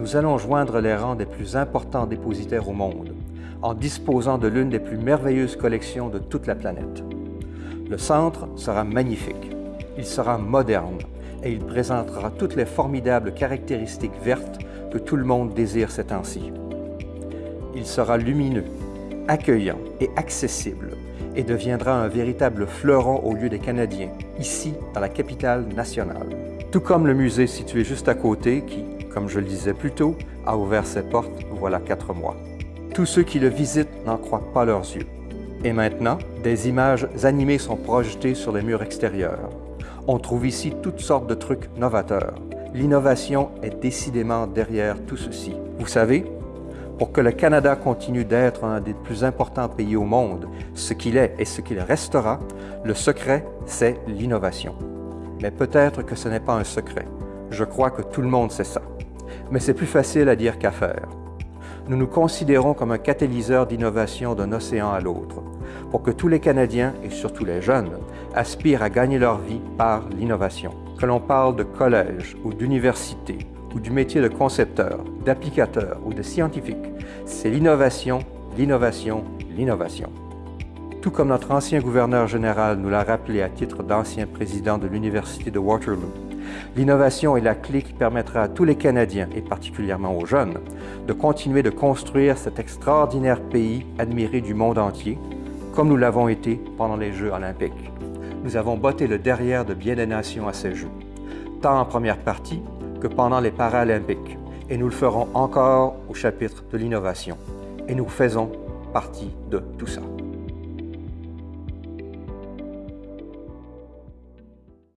nous allons joindre les rangs des plus importants dépositaires au monde, en disposant de l'une des plus merveilleuses collections de toute la planète. Le centre sera magnifique, il sera moderne et il présentera toutes les formidables caractéristiques vertes que tout le monde désire ces temps-ci. Il sera lumineux, accueillant et accessible et deviendra un véritable fleuron au lieu des Canadiens, ici dans la capitale nationale. Tout comme le musée situé juste à côté qui, comme je le disais plus tôt, a ouvert ses portes voilà quatre mois. Tous ceux qui le visitent n'en croient pas leurs yeux. Et maintenant, des images animées sont projetées sur les murs extérieurs. On trouve ici toutes sortes de trucs novateurs. L'innovation est décidément derrière tout ceci. Vous savez, pour que le Canada continue d'être un des plus importants pays au monde, ce qu'il est et ce qu'il restera, le secret, c'est l'innovation. Mais peut-être que ce n'est pas un secret. Je crois que tout le monde sait ça. Mais c'est plus facile à dire qu'à faire. Nous nous considérons comme un catalyseur d'innovation d'un océan à l'autre, pour que tous les Canadiens, et surtout les jeunes, aspirent à gagner leur vie par l'innovation. Que l'on parle de collège ou d'université, ou du métier de concepteur, d'applicateur ou de scientifique, c'est l'innovation, l'innovation, l'innovation. Tout comme notre ancien gouverneur général nous l'a rappelé à titre d'ancien président de l'Université de Waterloo, l'innovation est la clé qui permettra à tous les Canadiens, et particulièrement aux jeunes, de continuer de construire cet extraordinaire pays admiré du monde entier, comme nous l'avons été pendant les Jeux olympiques. Nous avons botté le derrière de bien des nations à ces Jeux, tant en première partie que pendant les Paralympiques, et nous le ferons encore au chapitre de l'innovation. Et nous faisons partie de tout ça.